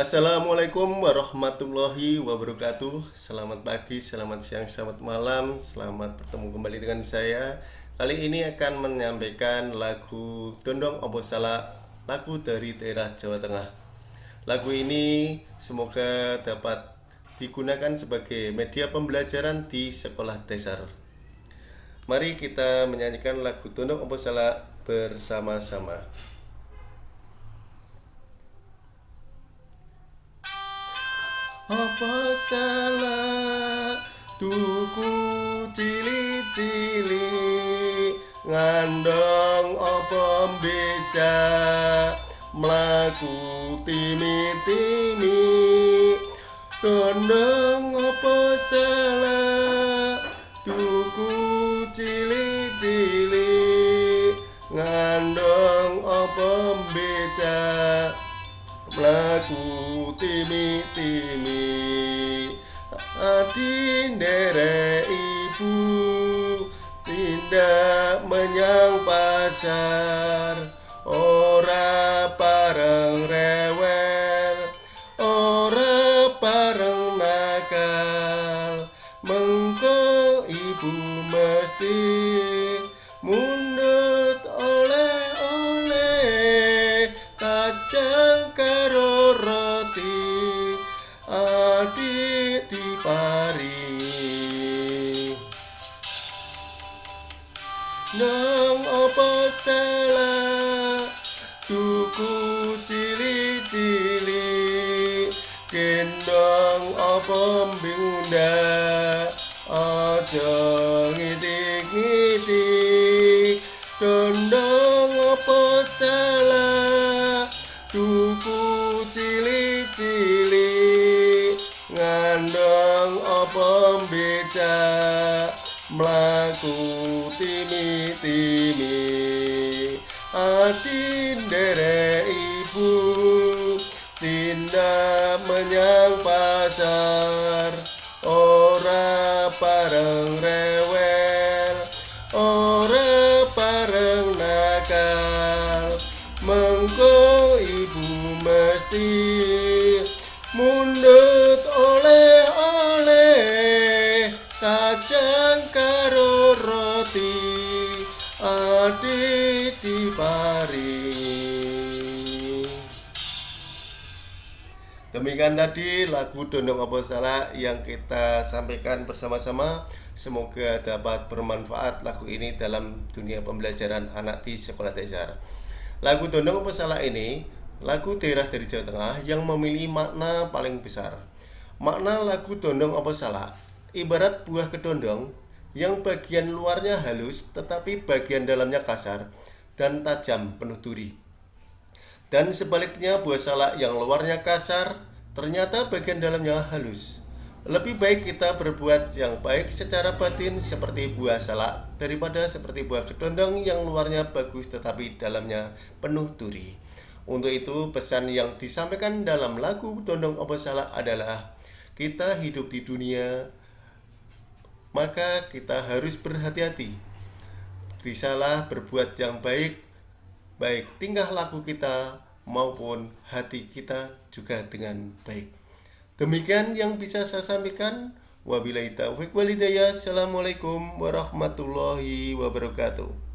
Assalamualaikum warahmatullahi wabarakatuh. Selamat pagi, selamat siang, selamat malam. Selamat bertemu kembali dengan saya. Kali ini akan menyampaikan lagu Dondong Salah Lagu dari daerah Jawa Tengah. Lagu ini semoga dapat digunakan sebagai media pembelajaran di sekolah dasar. Mari kita menyanyikan lagu Dondong Salah bersama-sama Apa salah? Tuku cili-cili ngandong apa beca mlaku timi-timi tondong apa salah? Tuku cili-cili ngandong apa beca mlaku timi-timi adi ndere ibu tindak menyang pasar. Ora pareng rewel ora pareng nakal. Mengko ibu mesti mundut kacang karo roti adik diparingi nang apa salah tuku cili-cili. Gendong apa bunda aja ngitik-ngitik. Dondong apa salah tuku cili-cili ngandong apa beca mlaku timi-timi ati ndere ibu tindak menyang pasar. Ora pareng ibu mesti mundut oleh-oleh kacang karo roti adik diparingi Demikian tadi lagu Dondong Apa Salah yang kita sampaikan bersama-sama. Semoga dapat bermanfaat lagu ini dalam dunia pembelajaran anak di sekolah dasar Lagu Dondong Apa Salah ini lagu daerah dari Jawa Tengah yang memiliki makna paling besar Makna lagu Dondong Apa Salah ibarat buah kedondong yang bagian luarnya halus tetapi bagian dalamnya kasar dan tajam penuh duri dan sebaliknya buah salak yang luarnya kasar, ternyata bagian dalamnya halus. Lebih baik kita berbuat yang baik secara batin seperti buah salak daripada seperti buah kedondong yang luarnya bagus tetapi dalamnya penuh duri. Untuk itu pesan yang disampaikan dalam lagu Dondong Opo Salak adalah kita hidup di dunia maka kita harus berhati-hati. Bisalah berbuat yang baik baik tingkah laku kita maupun hati kita juga dengan baik. Demikian yang bisa saya sampaikan. Wabillahi taufiq walhidayah. Assalamualaikum warahmatullahi wabarakatuh.